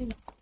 いい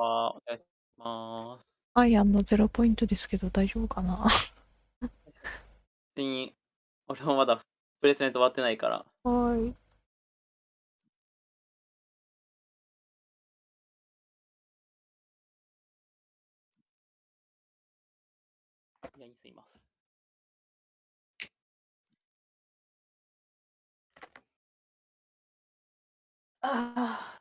は、お願いします。アイアンのゼロポイントですけど大丈夫かな？別に、俺もまだプレスメント終わってないから。はい。いや、にすいます。ああ。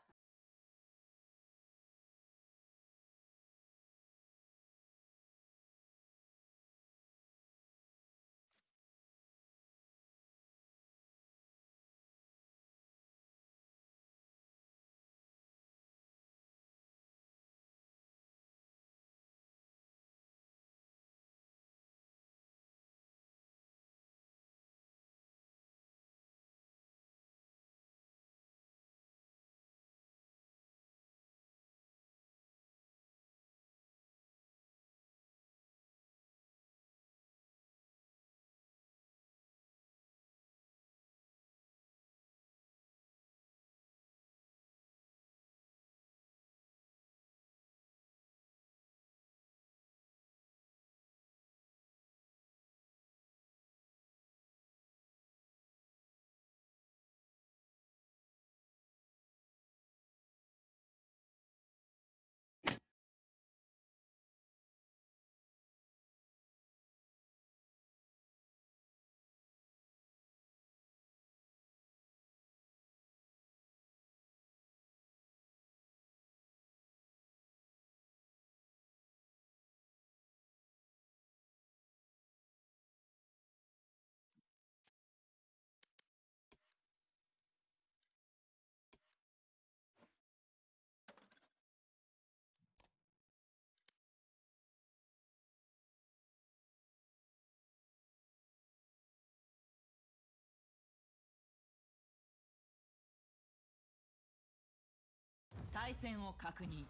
対戦を確認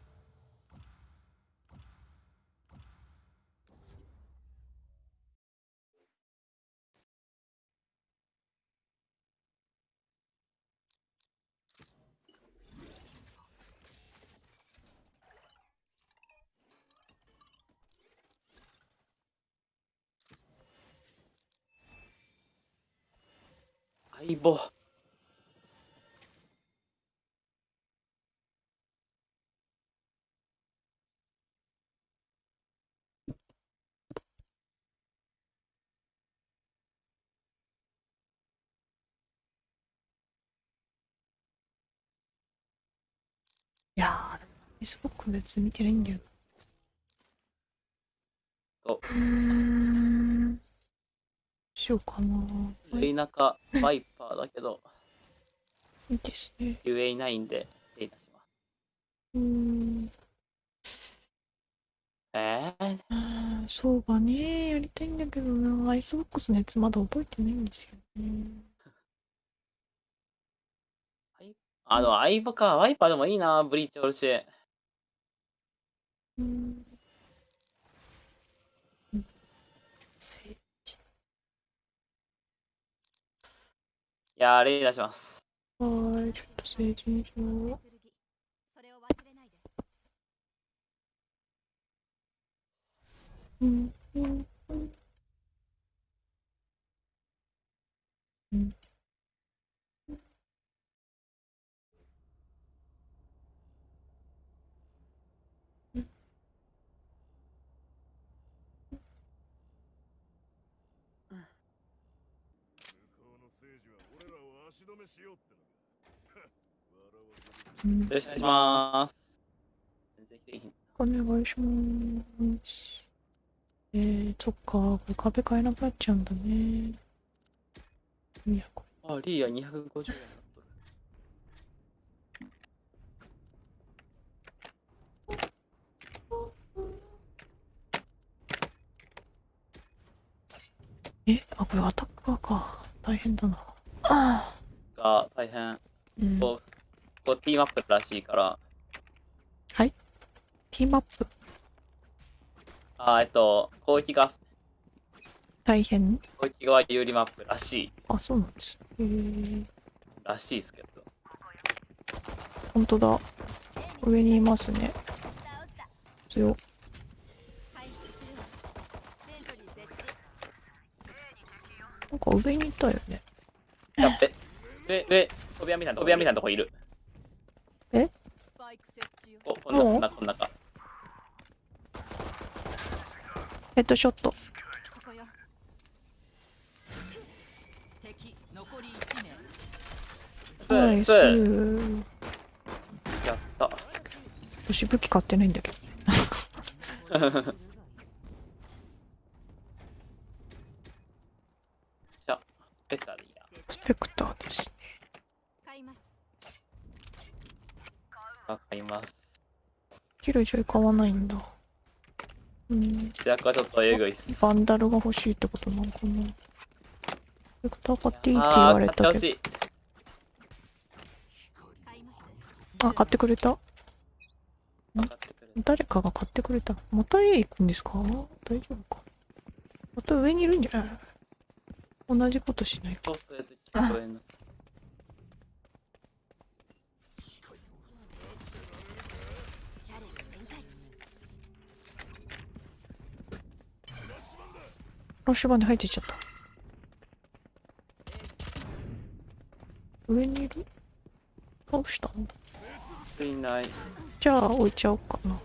相棒。ー、でも Facebook 別に見てないんだよおな。うーん。しようかな。はい、田舎バイパーだけど、いいですね。ゆえいないんで、手出します。うーん。えー、そうがね、やりたいんだけどな。アイスボックスのやつまだ覚えてないんですよね。あの、相棒か、ワイパーでもいいな、ブリーチおるし。うーん。うんせいやー、例出します。はーい、ちょっと成人しよう。それを忘れないでうんうんうんうんよろしくお願いします。お願いします。えー、そっか、これ壁買えなくなっちゃうんだね。あ、リーア250円になっとる。れえ、あ、これアタッカーか。大変だな。あが大変。あ、うん。こう、こう T マップらしいから、ティーマップあ、えっと、攻撃が、大変攻撃側有利マップらしい、あ、そうなんです。えー、らしいですけど。ほんとだ。上にいますね。強。なんか上にいたよね。やっべ。上、上、飛び屋みたいな、飛び屋みたいなとこいる。スパイク設置よここんな、こんな、こんなか。ヘッドショット。ここよ敵残り1名ナイス。スやった。私武器買ってないんだけど。じゃあ。スペクターです。買いますわかります。キルジョイ買わないんだ。うん。主役はちょっとえぐいっす。バンダルが欲しいってことなのかな。スペクター買っていいって言われたけど。あ、買ってくれた。誰かが買ってくれた。また A 行くんですか？大丈夫かまた上にいるんじゃない？同じことしないか。ラッシュバンで入っていっちゃった。上にいる？倒したの？いない。じゃあ置いちゃおうかな。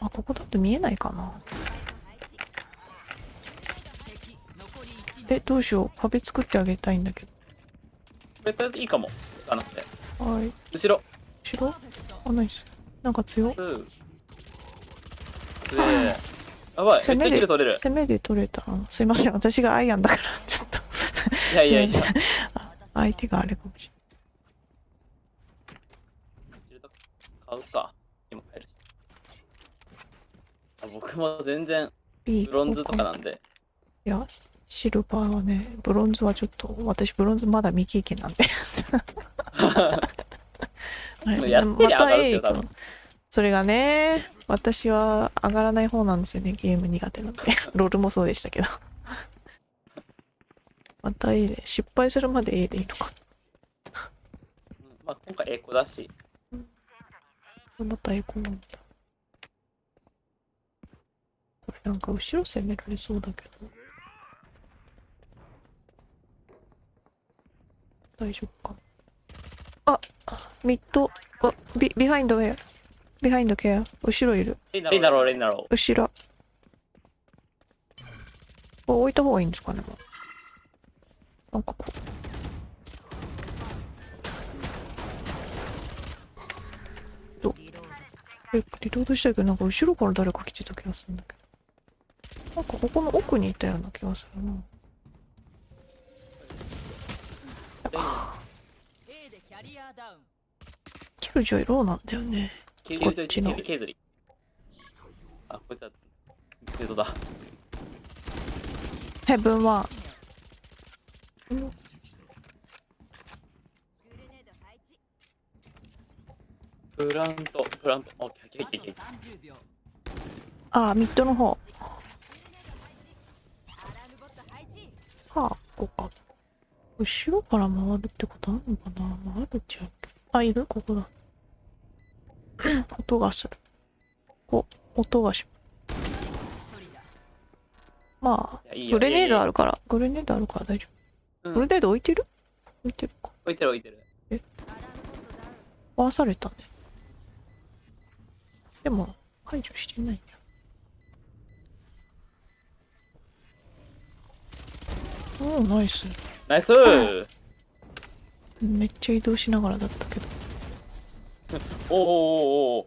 あ、ここだと見えないかな。敵残り1名え、どうしよう。壁作ってあげたいんだけこれとりあえずいいかも。あなくて。ど。はい。後ろ。後ろ？あ、ナイス。なんか強っ。うん。すげえ。やばい、攻めで取れる。攻めで取れたな。すいません。私がアイアンだから、ちょっと。いやいやいや。相手があれかもし買うか。今買えるし。あ僕も全然れない。ブロンズとかなんで。いや、シルバーはね、ブロンズはちょっと、私ブロンズまだ未経験なんで。はいやってりゃ上がるっすよまた A 行くのそれがね、私は上がらない方なんですよね、ゲーム苦手なんで。ロールもそうでしたけど。また A で、失敗するまで A でいいのか。うんまあ今回エコだし。また A コなんだ。これなんか後ろ攻められそうだけど。大丈夫かな。あ、ミッド、あ、ビ、ビハインドウェア。ビハインドケア。後ろいる。レイナロー、レイナロ後ろ。これ置いた方がいいんですかね、もうなんかこう。どえ、リロードしたいけど、なんか後ろから誰か来てた気がするんだけど。なんかここの奥にいたような気がするな。キルジョイローなんだよね。こっちの削り。あ、こいつだ。フードだ。ヘブンは、1名グレネード配置プラント、プラント。オッケー、オッケー、オッケー、オッケー。30秒あ、ミッドの方。はあ、ここか。後ろから回るってことあるのかな？回るっちゃう。あ、いる？ここだ。音がする。お、音がし、まあ、グレネードある。るから、グレネードあるから大丈うん夫。グレネード置いてる？置いてるか。置いてる置いてる。アラームボットダウン回されたね。でも、解除してないんだ。おおナイスナイスめっちゃ移動しながらだったけどおーおーおーお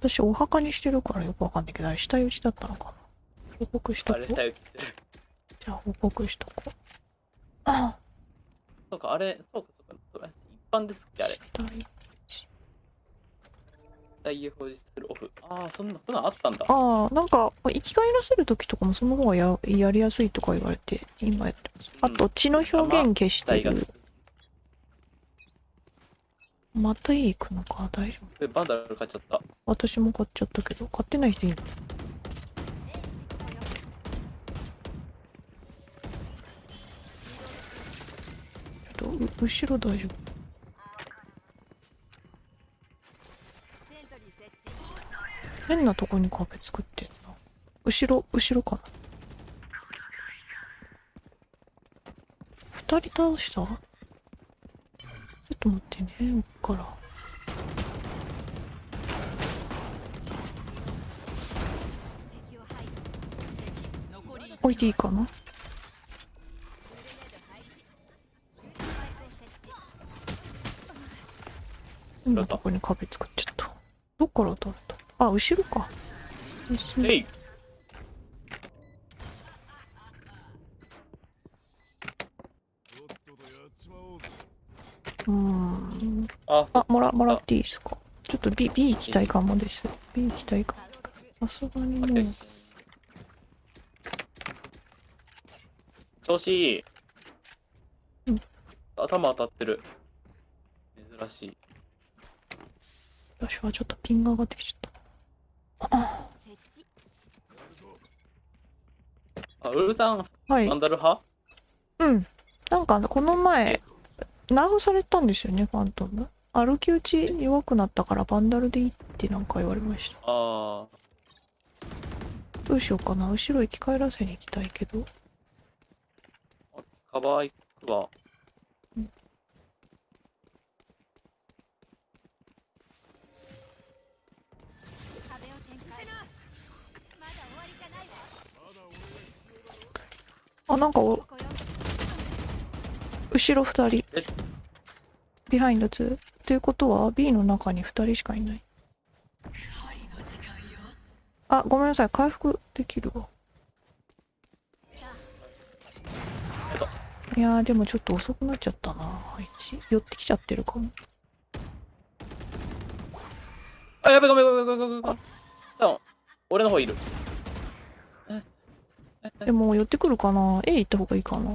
私お墓にしてるからよくわかんないけどあれ下打ちだったのかな。報告しとこう。じゃあ報告しとこう。あそうかあれそうかそうか。一般ですっけあれ。下打ち。大表示するオフ。ああそんなそんなんあったんだ。ああなんか生き返らせる時とかもその方がややりやすいとか言われて今やってます。あと血の表現消してるまたいい行くのか？大丈夫？えバンダル買っちゃった。私も買っちゃったけど買ってない人いる。ちょっとう後ろ大丈夫？変なとこに壁作ってんな。後ろ後ろかな？二人倒した？ちょっと待ってねこっから。置いていいかな？グレネード配置シュートバイスを設置変なとこに壁作っちゃった。どっから当たった？あ後ろか。後ろうーん。あ。あもらもらっていいですか？ちょっと B, B 行きたいかもです。B 行きたいかも。さすがにもう。調子いい、うん。頭当たってる。珍しい。私はちょっとピンが上がってきちゃった。あウルさんはい。バンダル派？うん。なんかこの前、ナーフされたんですよね、ファントム。歩き打ち弱くなったからバンダルでいいってなんか言われました。あどうしようかな。後ろ生き返らせに行きたいけど。あカバー行くわ壁を展開まだ終わりじゃないわあ、なんかお後ろ二人え。ビハインド2。っていうことは B の中に二人しかいない。あ、ごめんなさい。回復できるわ。いやー、でもちょっと遅くなっちゃったな。配置。寄ってきちゃってるかも。あやべごめんごめんごめんごめんごめん俺の方いるええでも寄ってくるかな ?A 行った方がいいかな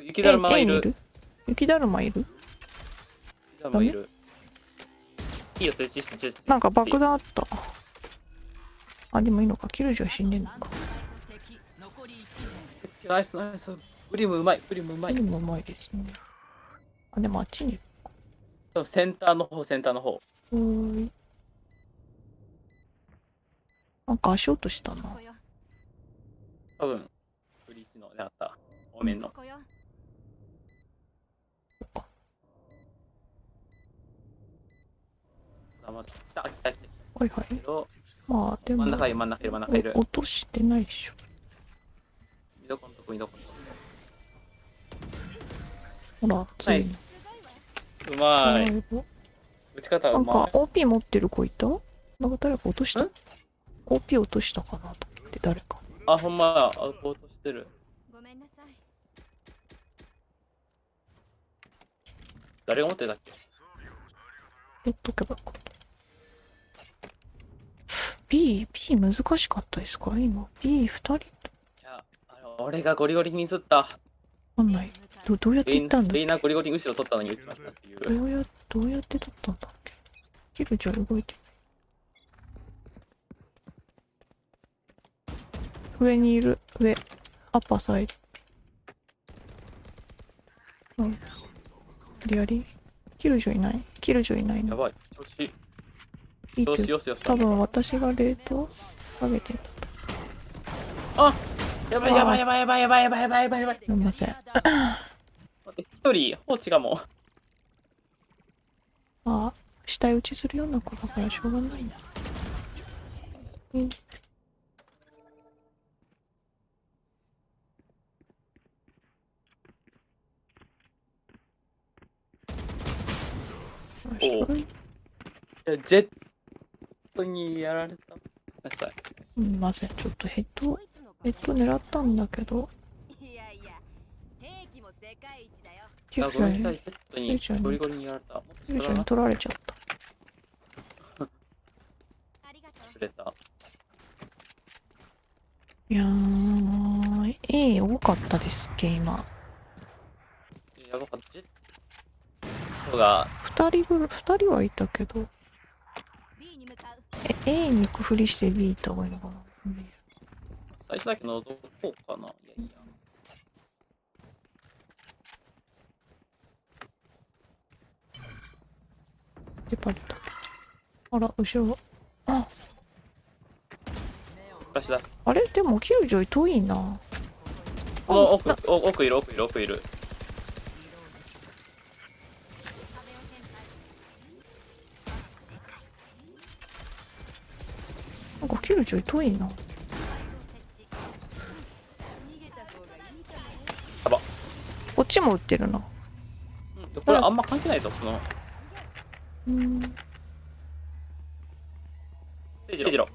雪だるまがいる？雪だるまいる？雪だるまいるいいよ設置して設置なんか爆弾あった。あ、でもいいのか。キルジョ死んでんのか。敵残り1名ナイスナイスグリムうまいグリムうまいでもうまいですね。あ、でもあっちに。センターの方センターの方おーい。なんか足音したな多分ブリーチのねあったお面のここよあまだ来た来た来たはいはい。まあ、でも真ん、中いる真ん中いる真ん中いるお落としてないでしょ。見どこのとこ見どこのとほら、ついに。すごいうまいはい打ち方なかうんまい OP 持ってる子いた？なんか誰か落とした？ん ?OP 落としたかなと思って誰か。あほんまやアウトしてるごめんなさい誰が持ってたっけ？取っとけばよかった。B、B 難しかったですか？今。B2 人いや俺がゴリゴリにミスったわかんない。どどうやってレイン行ったんだ？レイナゴリゴリに後ろ取ったのに打ちましたっていうどうや、どうやって取ったんだっけ？キルじゃ動いて。上にいる。上。アッパーサイド。うん。リアリキルジョいない？キルジョいないの？やばい調子いいよしよしよし。多分私が冷凍かけてんだと。あやばいやばいやばいやばいやばいやばいやばいやばいやばい。すみません待って一人放置がもう。あ体打ちするような子だからしょうがない。なう。んおジェットにやられた。すみませんちょっとヘッドヘッド狙ったんだけどいやいや兵器も世界一だよ救あ、ごめんなさい。急車にゴリゴリにやられた。もっと救車にそれは取られちゃった れた。いやー A 多かったですっけ今やばかった。ジェットが、2人ぐらい2人はいたけどえ A に行くふりして B 行った方がいいのかな？最初だけ覗こうかな。いやいや。でパリだあら後ろあ出し出す。あれ？でも救助遠いなこの奥、お奥いる、奥いる、奥いる。壁を展開なんか救助遠いなスパイクを設置逃げた方がいいかもねこっちも撃ってるな。うん、これあんま関係ないぞ、この。うん。聖次郎。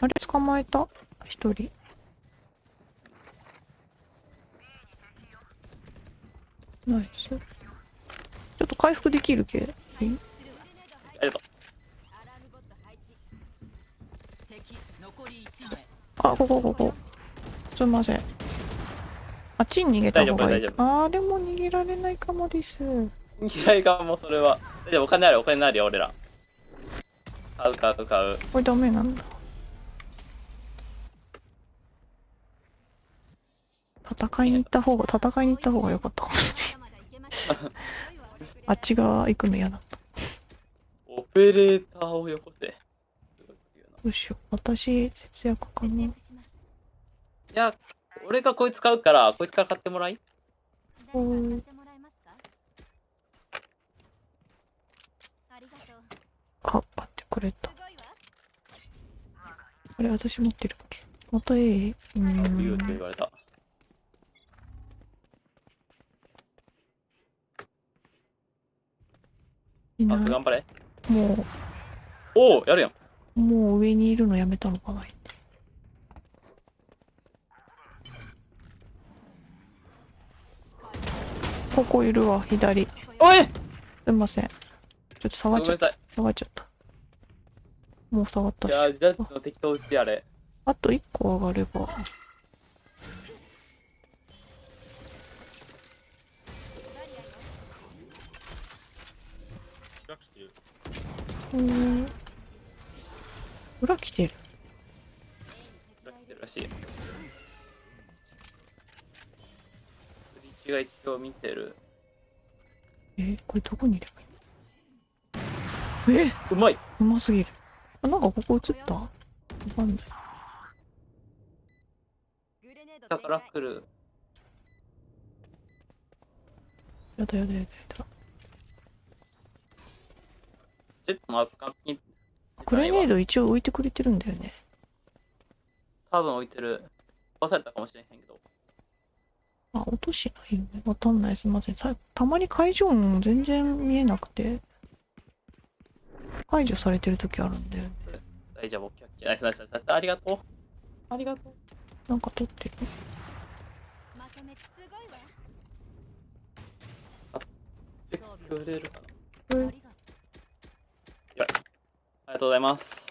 あれ捕まえた？一人。ナイス。ちょっと回復できる系？回復するわありがとアラームボット配置敵残り1名あここここすいませんあっちに逃げた方がいいあーでも逃げられないかもですう。嫌いかも、それは。大丈夫、お金ある、お金あるよ、俺ら。買う、買う、買う。これダメなんだ戦いに行った方が戦いに行った方が良かったかもしれない あっち側行くの嫌だったオペレーターをよこせ。どうしよう私節約か節ないや、俺がこいつ買うから、こいつから買ってもらい。誰か買ってもらえますかあ買ってくれたあれ私持ってるっけ？また A? うー言うって言んわれた。あ、頑張れ。もおお、やるやん。うもう上にいるのやめたのかなここいるわ左。すおい！いません。ちょっと下ごがっちゃった。めんなさい。下がっちゃった。もう下がったし。いや、ジャッジの適当打ちやれ。あと1個上がればーん。裏来てる。裏来てるらしい。ブリが一応見てる。えーこれどこにいればいいえ？うまい。うますぎる。あなんかここ映った？わかんない。グレネードだから来る。やだやだやだやだジェットの圧巻に。グレネード一応置いてくれてるんだよね多分置いてる。壊されたかもしれへんけど。あ落としないよねわかんないすいませんさたまに会場音全然見えなくて排除されてる時あるんだよね大丈夫、オッ。ナイスナイスナイスナイス。ありがとう。ありがとう。なんか撮ってるまとめてすごいわえくれるかながとうございます。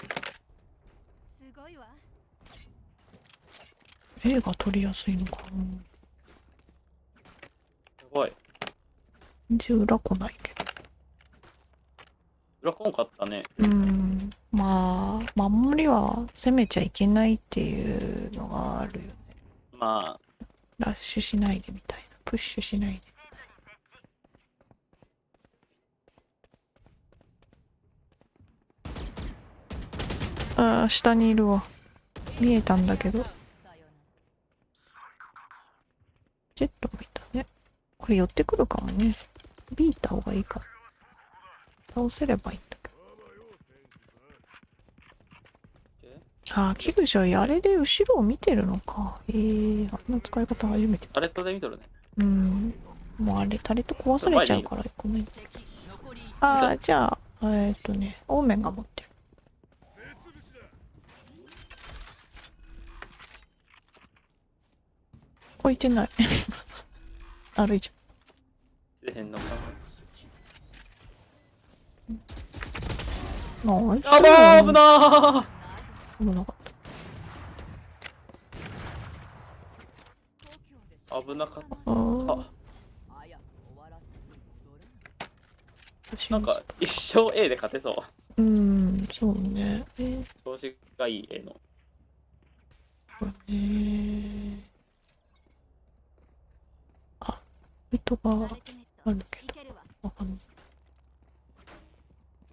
うすごいわ。A が撮りやすいのかな。すごい。全然裏来ないけど。裏こんかったね。うーんまあ守りは攻めちゃいけないっていうのがあるよね。まあ、ラッシュしないでみたいな。プッシュしないであー下にいるわ見えたんだけどジェットもいたねこれ寄ってくるかもねビーた方がいいか倒せればいいんだけどああ、キルジョイ、あれで後ろを見てるのか。ええあんな使い方初めて。タレットで見とるね。うん。もうあれ、タレット壊されちゃうから、ごめん。敵残り1ああ、じゃあ、えーっとね、オーメンが持ってる。置いてない。歩いちゃ出へんのかう。ナイスな。やばー危なー危なかっ東京でし危なかった。なんか一生 A で勝てそう。うん、そうね。えー調子がいい A の。これね。あ、ルトがあるけど、わわかんない。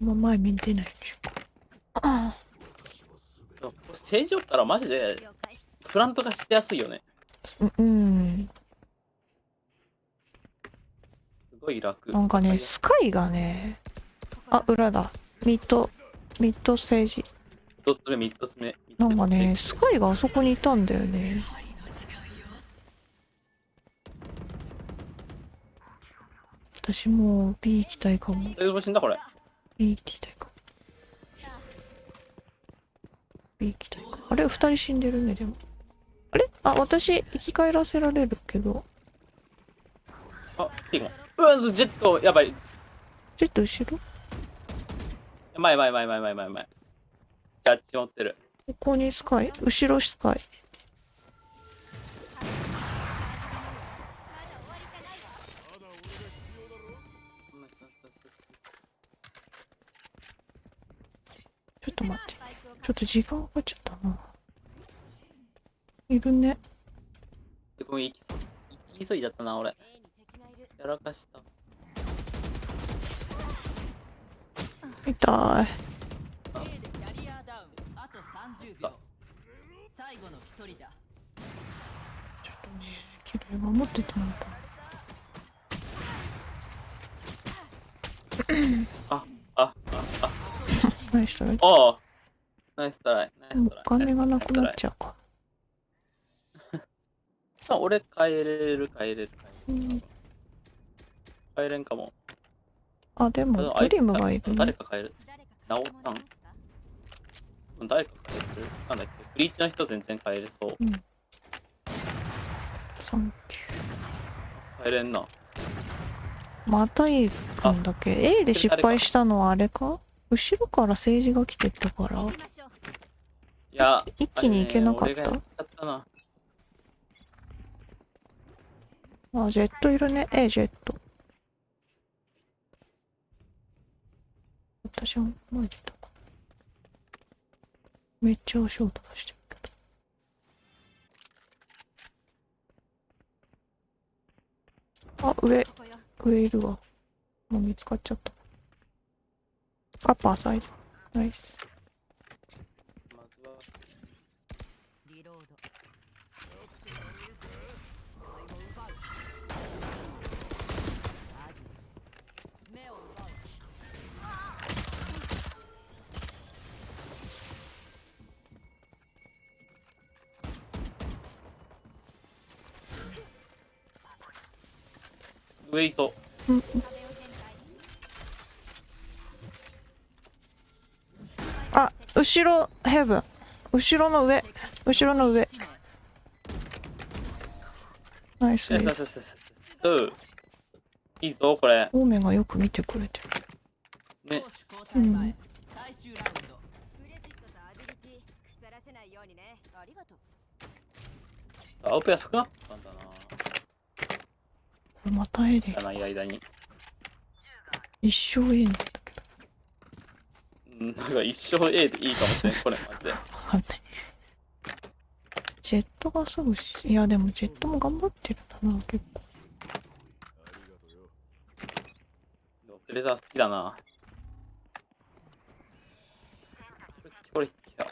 今前見てないでしょ。あでも正常ったらマジで了解フラントがしてやすいよね。うん。すごい楽。なんかね、スカイがね、あ、裏だ。ミッド、ミッドステージ。一つ目、三つ目。なんかね、スカイがあそこにいたんだよね。私もう B 行きたいかも。大丈夫死んだこれ？B 行きたいかも。B 行きたいかも。あれ、二人死んでるね、でも。あれ？あ、私、生き返らせられるけど。あ、ピーゴン。うわ、ジェット、やばい。ちょっと後ろ？前前前前前前前。ジャッジ持ってる。ここにスカイ？後ろスカイ？ちょっと待って。ちょっと時間かかっちゃったな。いるね。でごめん、行き行き急いだったな、俺。やらかした。痛い。A でキャリアダウンあと30秒最後の1人だちょっとね、キル守っててもらった。あ、ナイストライ。ああ。ナイストライ。お金がなくなっゃちゃうか。う。俺帰れる、帰れる、帰れる。うん、帰れんかも。あ、でも、あドリムがいるね。誰か帰る。誰か直ったん誰か帰れる？なんだっけ？ブリーチの人全然帰れそう。サンキュ帰れんな。ー。また A くんだけ？A で失敗したのはあれか？後ろから政治が来てったからいや、一気に行けなかった？ったな。あ、ジェットいるね。A ジェット。私は前出たか。めっちゃ足音出してるけど。あ、上、上いるわ。もう見つかっちゃった。アッパーサイド。ナイス。まずは、リロード目を奪う上いそう。うん、壁を展開あ、後ろ、ヘブン。後ろの上。後ろの上。ナイスよしです。よしよしよしそう。いいぞ、これ。オーメンがよく見てくれてる。ねうん最終ラウンドクレジットとアビリティ腐らせないようにねありがとう青ペア少なかったんだな。これまた A で知らない間に。一生になん、なんか一生 A でいいかもしれん、これマジで。ジェットがすぐし、いやでもジェットも頑張ってるんだな、結構。プレザー好きだな。これ、来た。う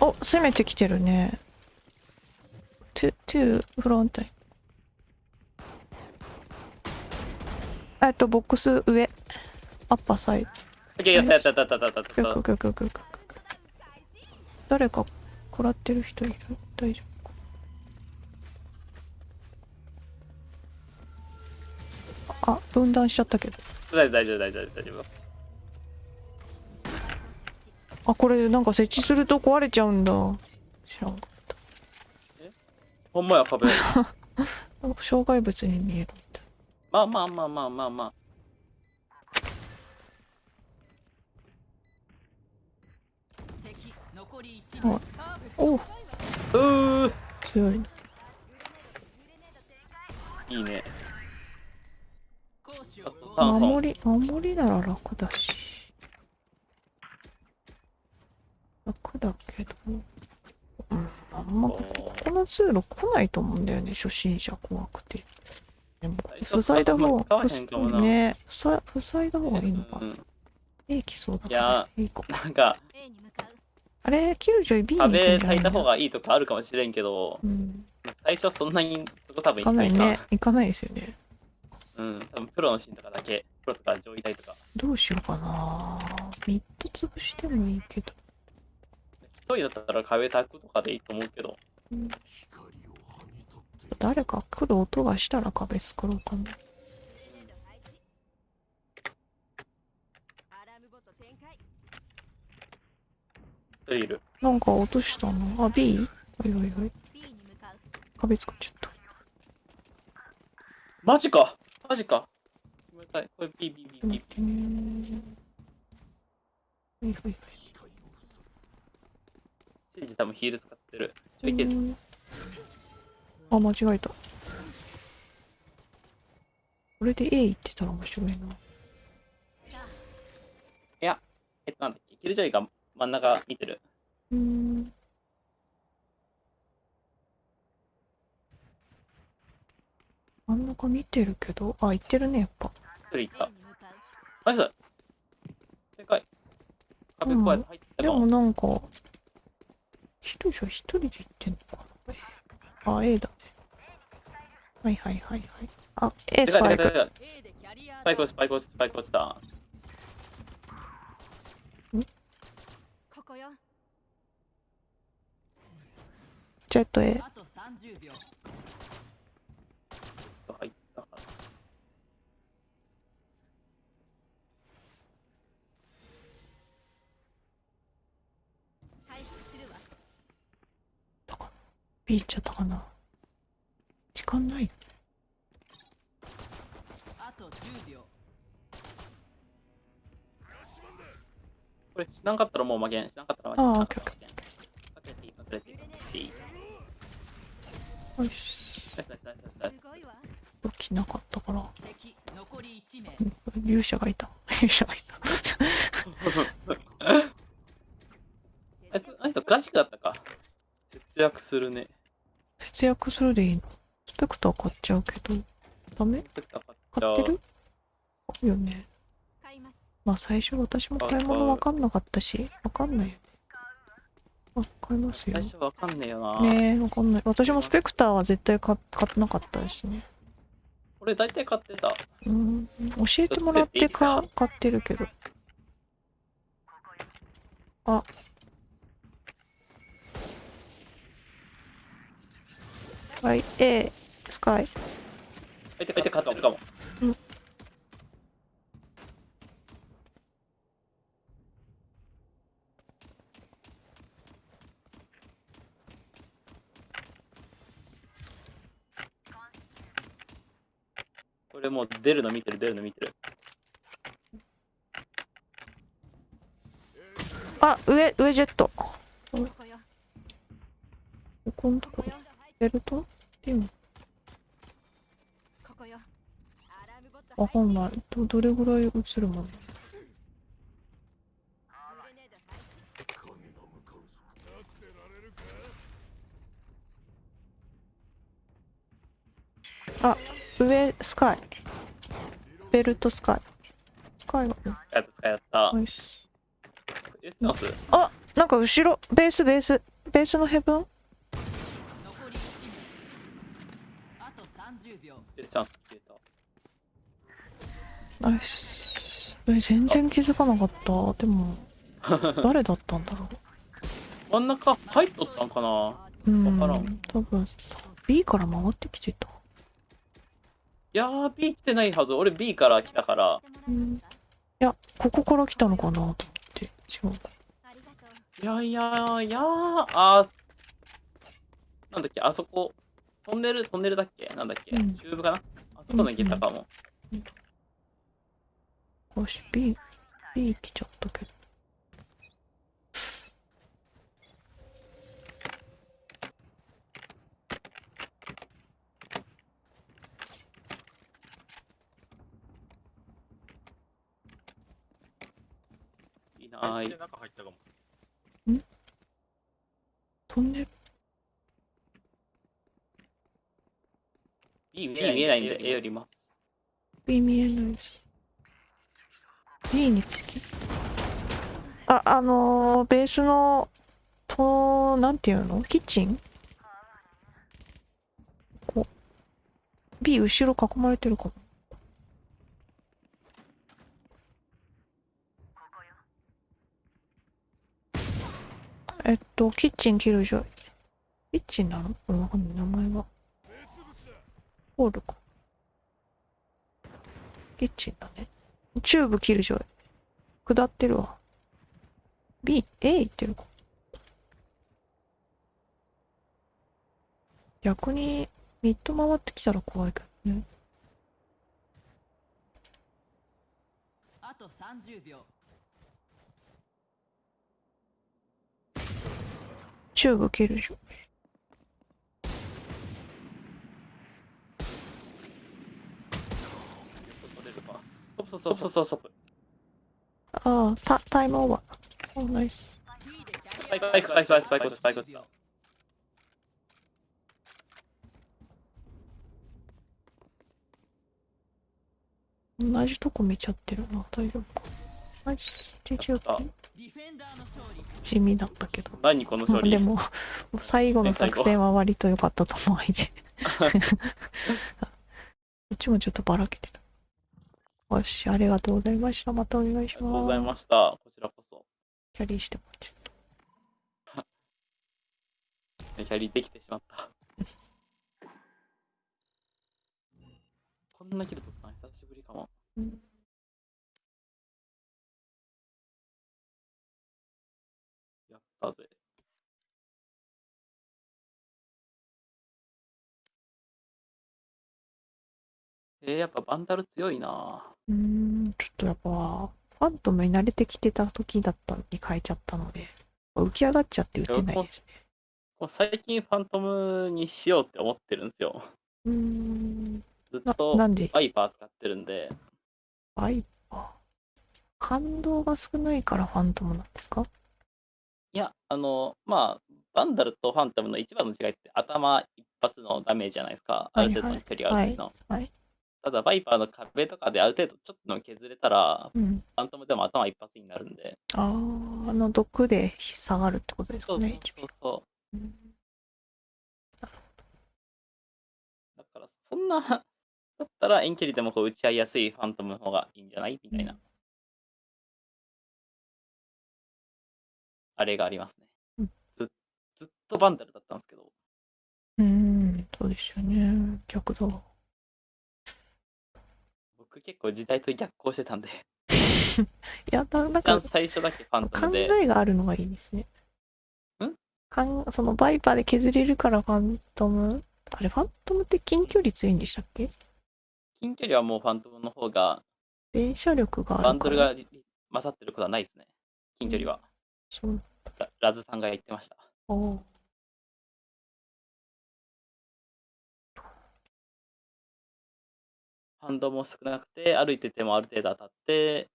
お、攻めてきてるね。トゥ、トゥ、フロント。えっと、ボックス上。アッパーサイド。オッケーやったやったやったやったやったやった。よくよくよくよくよく誰か食らってる人いる？大丈夫。かあ分断しちゃったけど。大丈夫大丈夫大丈夫。あこれなんか設置すると壊れちゃうんだ。知らんかっほんまや壁。障害物に見えるまあまあまあまあまあまあ。敵残り1はい名お。う強い。ねいいね。攻守り守りなら楽だし。楽だけど。うんあんまこここの通路来ないと思うんだよね初心者怖くてでも塞いだ方使わへんかもな。ね塞塞いだ方がいいのか。うん。いい来そうだかいやらいい子なんか A あれキルジョイ B に壁ゃないた方がいいとかあるかもしれんけどうん。最初そんなにそこ多分行か。ないかね。行かないですよね。うん多分プロのシーンとかだけ。プロとか上位体とか。どうしようかな。ミッド潰してもいいけど。一人だったら壁焚くとかでいいと思うけど誰か来る音がしたら壁作ろうかないる。なんか落としたの？あ B? おいおいおい。壁作っちゃった。マジか？マジか？ごめんなさい。これ B B B 待 B ってねはいはいはい。シージ多分ヒール使ってる。ちょいける。うんあ間違えた。これで A 行ってたら面白いな。えっとなんだっけ？キルジョイが真ん中見てる。うん。真ん中見てるけどあ行ってるねやっぱ。一人い A た。ナイス。正解。壁こうやって入ってたでかもなんか一人じゃ一人で行ってんのかな。あ A だ。ねはいはいはいはい。あ A スパイク。スパイクスパイクスパイク落ちた。ここよ。ジェット A あと30秒入ったか回復するわ。B 行っちゃったかな。時間ない。あと10秒。これしなかったらもう負けん。しなかったら負けん。あーしなかったら負けんかけていいかけていい。ていいよし武器なかったから。敵残り1名。うん勇者がいた。勇者がいた。あいつあいつクラシックだったか。節約するね。節約するでいいの？スペクター買っちゃうけど。ダメ？買ってる？買うよね。買います。まあ最初私も買い物わかんなかったしわかんないよね。あ買いますよ。最初わかんねえよな、ねえわかんない。私もスペクターは絶対買買ってなかったですね。俺大体買ってた。うん。教えてもらってか？買ってるけど。あはい A スカイ。大体大体買ってるかもこれもう出るの見てる出るの見てる。あ上上ジェット。ここよ。ここのとこここよベルト？っていうの？ここよ。アラームわかんない。どどれぐらい映るもんグレネード配置上スカイ。ベルトスカイ。スカイは？ねやったやった。ナイスえチャン。スあなんか後ろ。ベースベース。ベースのヘブン残り1名あと30秒えチャンス消えた。ナイス。え全然気づかなかった。でも 誰だったんだろ真ん中入っとったんかな？ううん。わからん。多分さ B から回ってきてた。いやー B 来てないはず。俺 B から来たから。うん。いやここから来たのかなと思って。違うありがとういやいやいやーあーなんだっけあそこトンネルトンネルだっけ？なんだっけ、うん。チューブかな？あそこの行けたかも、よし B B 来ちゃったけどいない中入ったかも。トンネル B, 見えないんで A よりも。B 見えないし。B につき？ああのー、ベースのとなんていうの？キッチン？こう。B 後ろ囲まれてるかも。えっとキッチンキルジョイキッチンなの？これわかんない。名前が。ホールかキッチンだね。チューブ切るじゃん。下ってるわ。B、A 行ってるか。逆に、ミッド回ってきたら怖いけどね。あと30秒チューブ切るじゃん。取れるかストップストップストップストップああ、タタイムオーバー。おナイス。B でキャスパイリアクスパイクスパイクスパイクスパイクスパイク同じとこ見ちゃってるな。大丈夫か。ナイス。JJ あディフェンダーの勝利地味だったけど。何この勝利でも、最後の作戦は割と良かったと思う。相手 こっちもちょっとばらけてた。よし、ありがとうございました。またお願いしありがとうございます。ましたこちらこそキャリーしてもらって。キャリーできてしまったこんなキル取ったの久しぶりかもうんやったぜえー、やっぱバンダル強いなうーん、ちょっとやっぱ、ファントムに慣れてきてた時だったのに変えちゃったので、浮き上がっちゃって打てないですね。最近ファントムにしようって思ってるんですようーん、なずっとなんで、バイパー使ってるんでバイパー？感動が少ないからファントムなんですか？いや、あの、まあ、バンダルとファントムの一番の違いって頭一発のダメージじゃないですか。あはいる程度の距離がある程度の。はいはいただ、バイパーの壁とかである程度ちょっとでも削れたら、うん。ファントムでも頭一発になるんで。ああ、あの毒で下がるってことですそうそうかね。そうそう。うんだから、そんな、だったら遠距離でもこう打ち合いやすいファントムの方がいいんじゃない？みたいな。うんあれがありますね。うんずずっとバンダルだったんですけど、うーん、そうですよね。逆だ。僕結構時代と逆行してたんで、いや、ななんか最初だけファント考ムで、えがあるのがいいですね。ん？かんそのバイパーで削れるからファントム？あれ、ファントムって近距離強いんでしたっけ？近距離はもうファントムの方が、連射力があるから。バンドルがり勝ってることはないですね。近距離は。そう。ララズさんが言ってました。おーハンドも少なくて、歩いててもある程度当たって、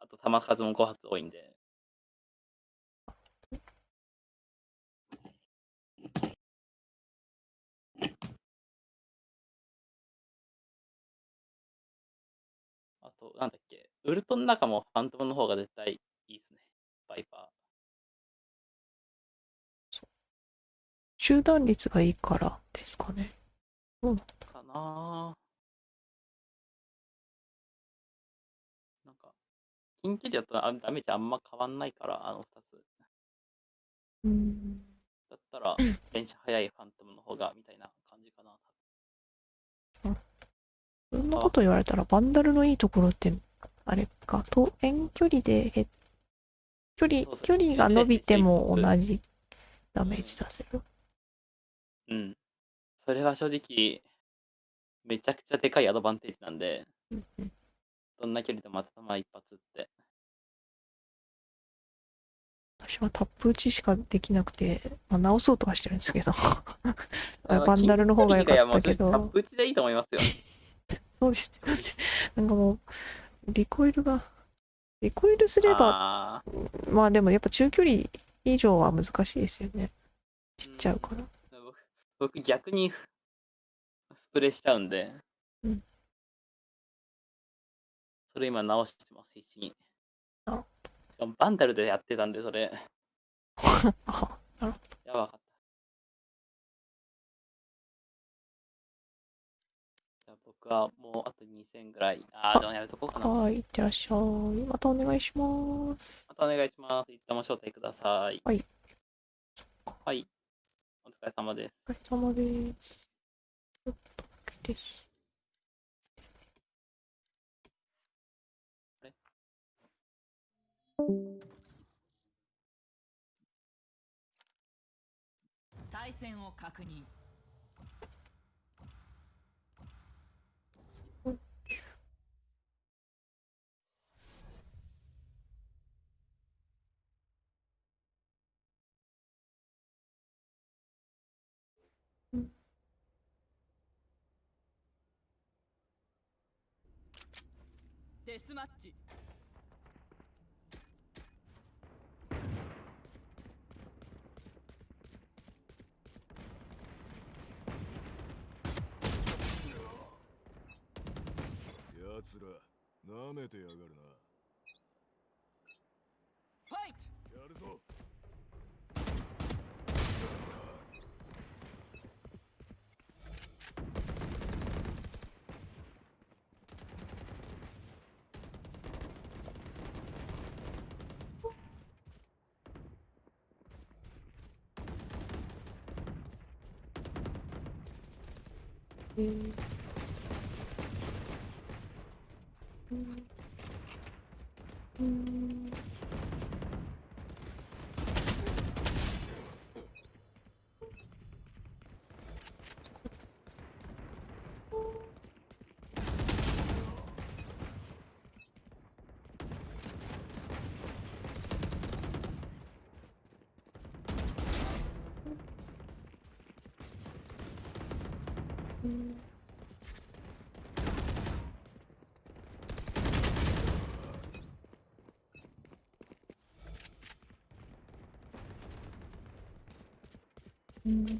あと弾数も5発多いんで。あと、なんだっけ、ウルトの中もファントムの方が絶対いいですね。バイパー集団率がいいからですかね。ーかな近距離だとあダメージあんま変わんないから、あの2つ。うん。だったら、電車速いファントムの方が、みたいな感じかな。そんなこと言われたら、バンダルのいいところって、あれか、と遠距離でへ、距離距離が伸びても同じダメージ出せる？うん。それは正直、めちゃくちゃでかいアドバンテージなんで、うんうんどんな距離でも頭一発って。私はタップ打ちしかできなくて、まあ、直そうとはしてるんですけど、バンダルの方が良かったけどタップ打ちでいいと思いますよ。そうですよね。なんかもう、リコイルが、リコイルすれば、まあでもやっぱ中距離以上は難しいですよね。ちっちゃうから。僕僕逆にスプレーしちゃうんで、うんそれ今直してます、必死に。あしかもバンダルでやってたんで、それ。あやばかった。じゃあ僕はもうあと2000ぐらい。ああ、でもやめとこうかな。まはい、いってらっしゃい。またお願いします。たお願いします。いつでも招待ください。はい。はい。お疲れ様です。お疲れ様です。対戦を確認。デスマッチ。奴ら舐めてやがるな。Mm-hmm. Mm-hmm.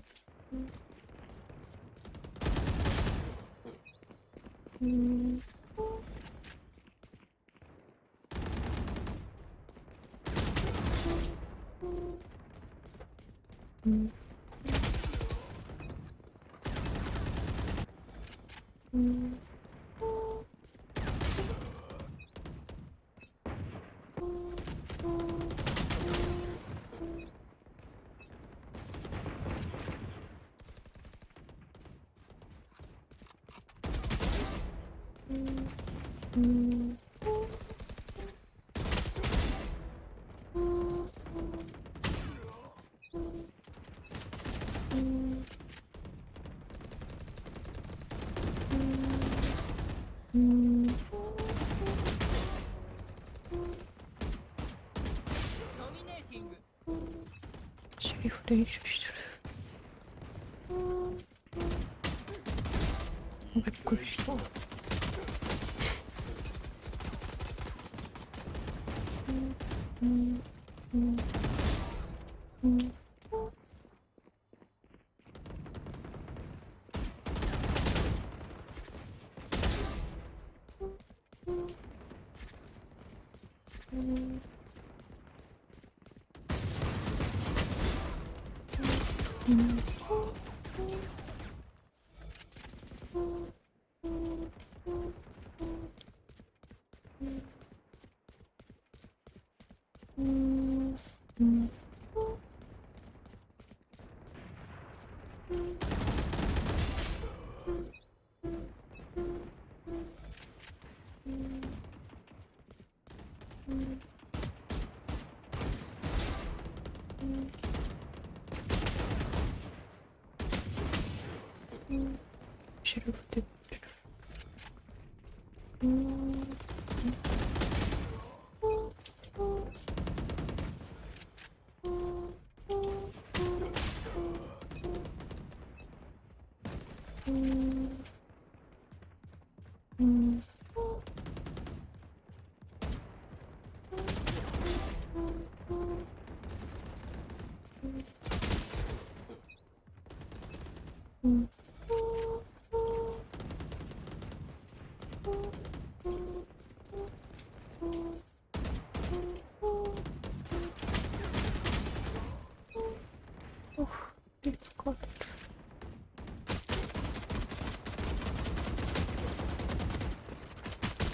シェリフ練習してるびっくりした。Mm-hmm. you.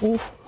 Уф.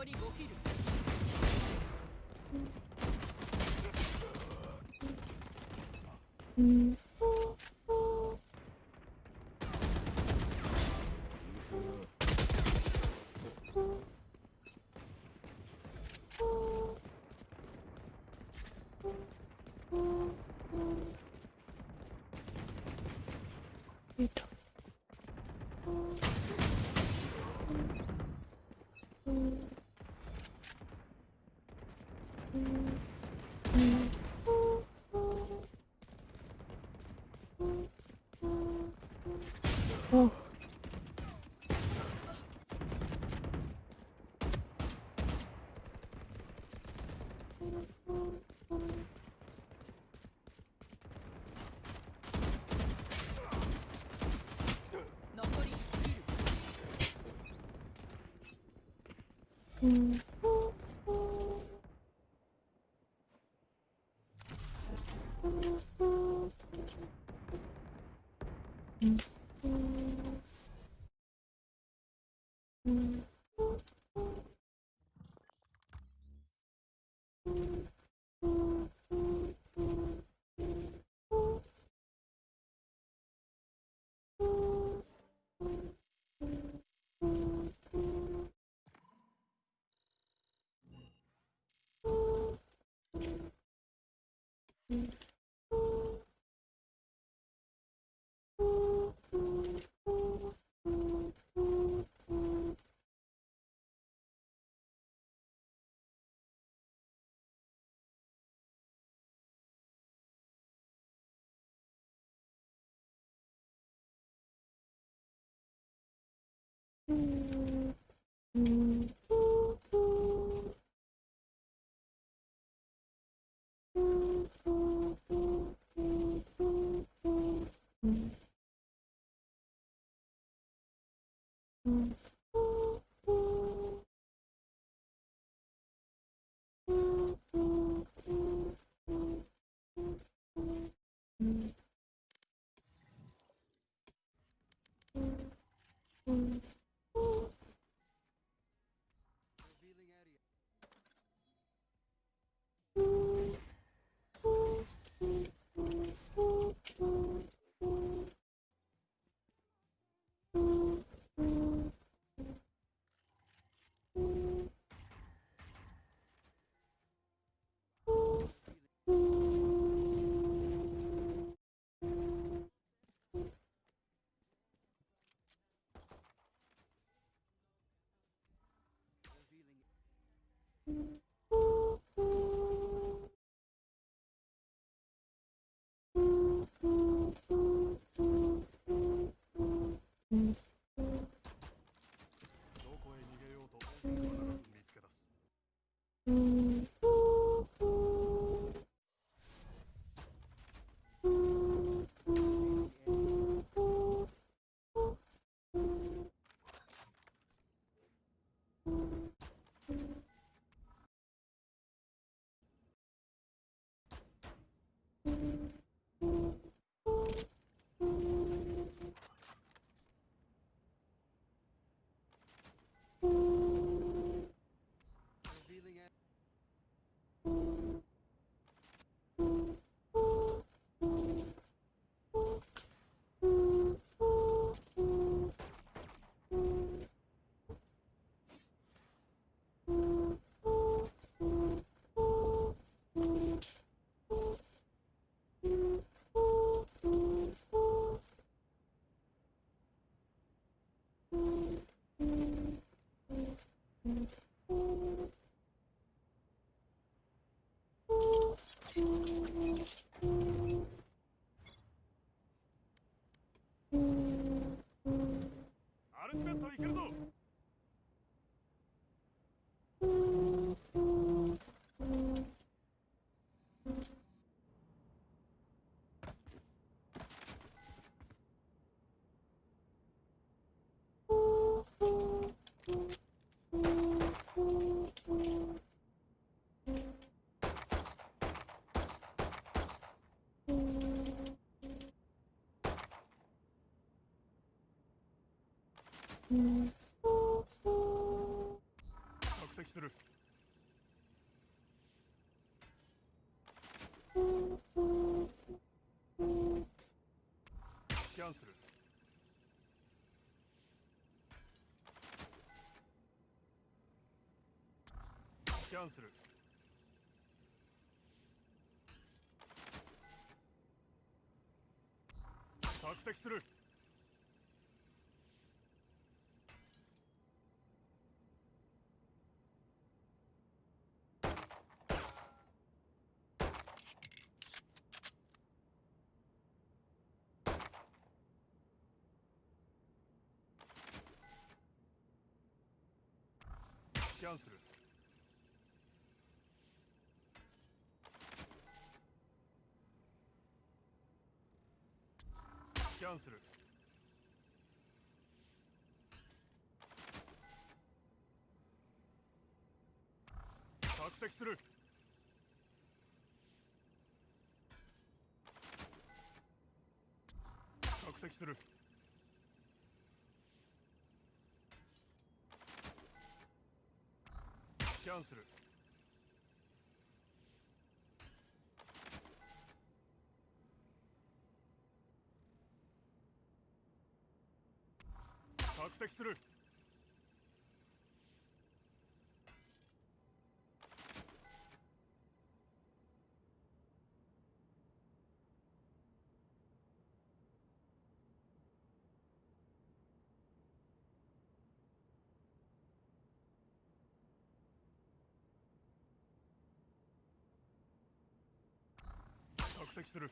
残り5キル。えっと Mm-hmm. うん。索敵する。スキャンする。スキャンする。索敵するスキャンするスキャンする敵する。索敵する。スキャンする。索敵する。索敵する。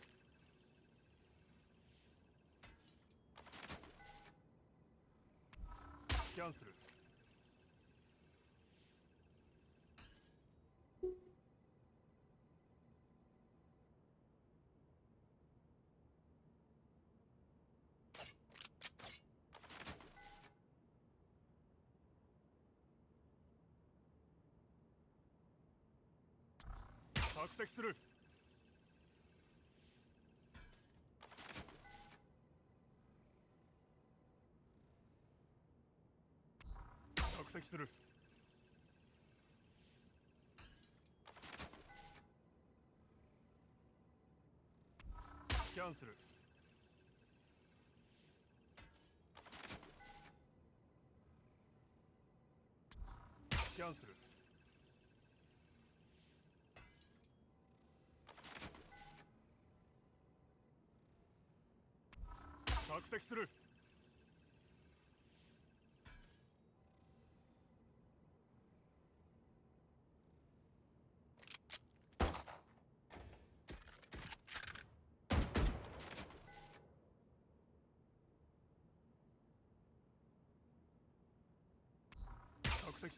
スキャンする索敵する。する。スキャンするスキャンする索敵する。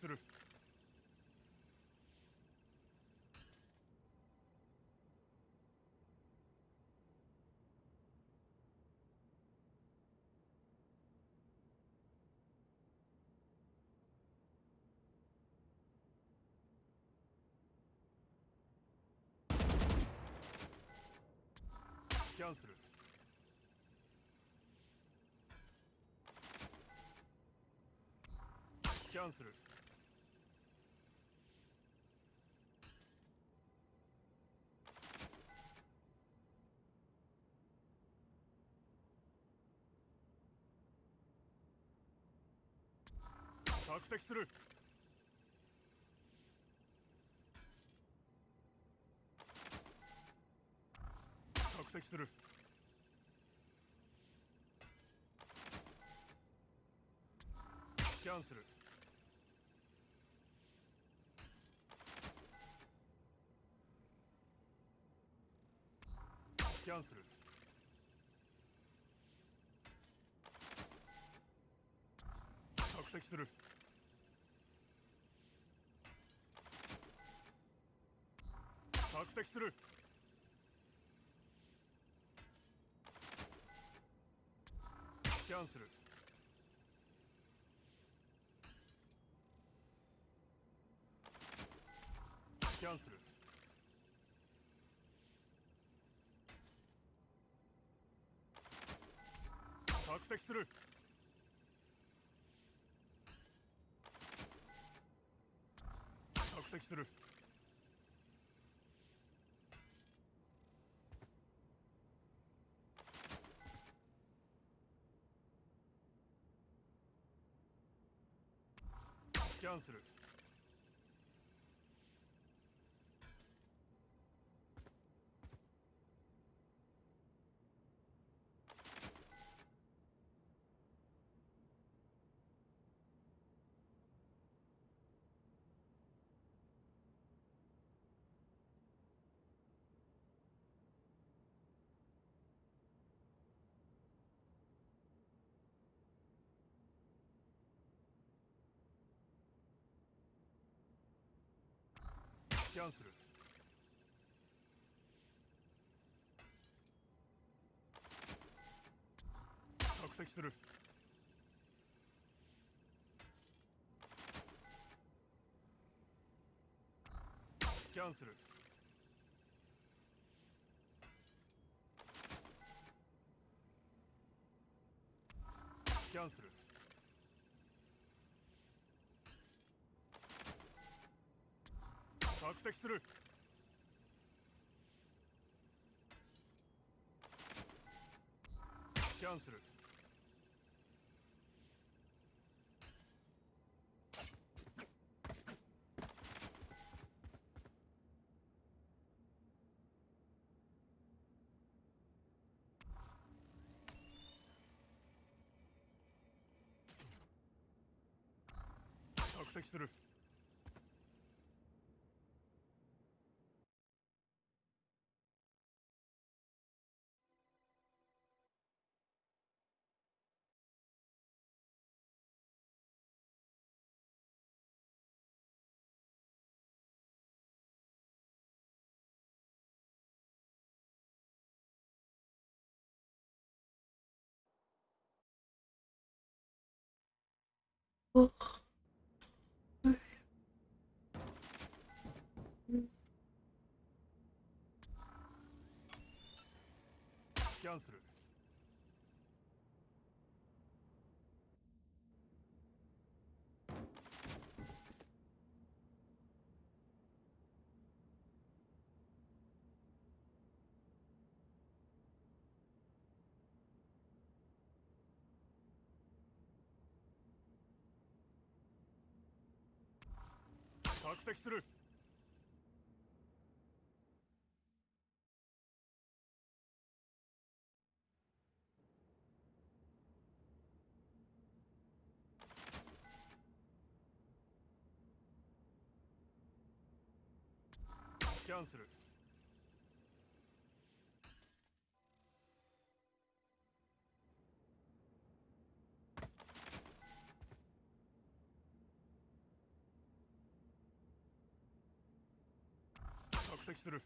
する。キャンセル。キャンセル。索敵する。索敵する。スキャンする。スキャンする。索敵する。索敵する。スキャンするスキャンする索敵する。索敵する。ャンする。キャンする索敵する。スキャンするスキャンする索敵する。スキャンする索敵する。キャンセル。索敵する。キャンセル。する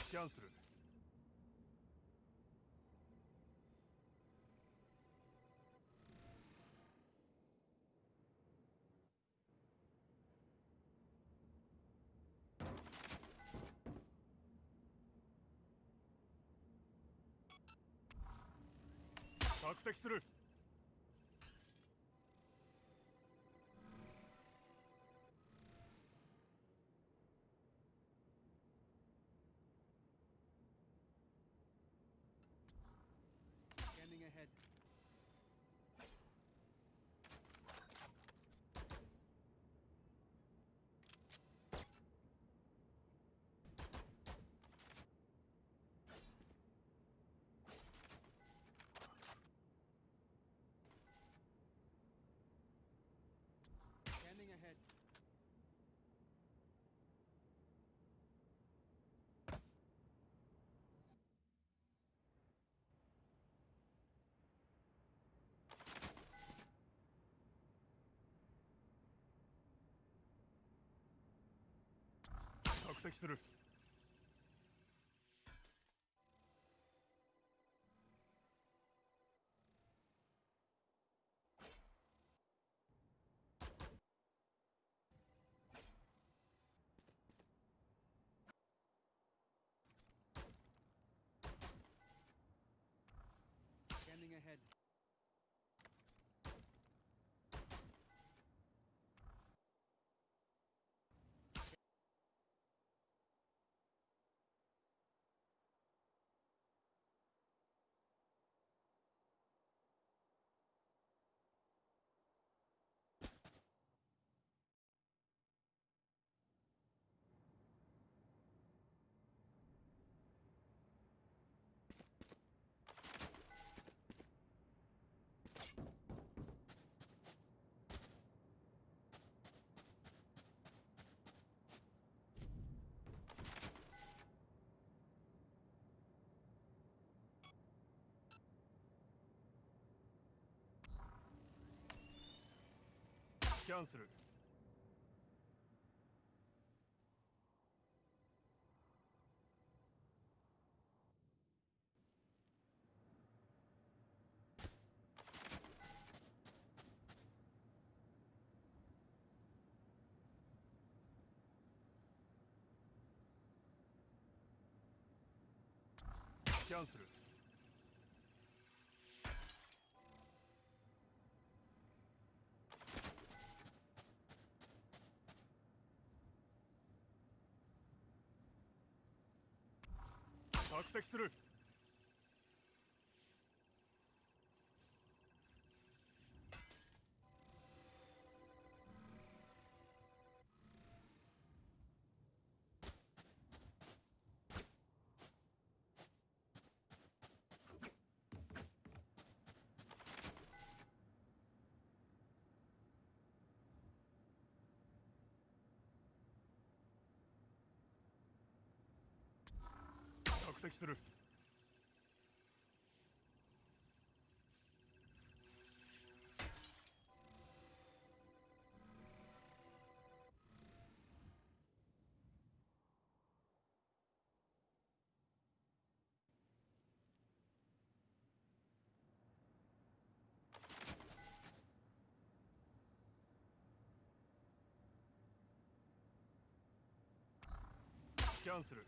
スキャンする索敵する索敵するスキャンするスキャンする索敵する。敵する。スキャンする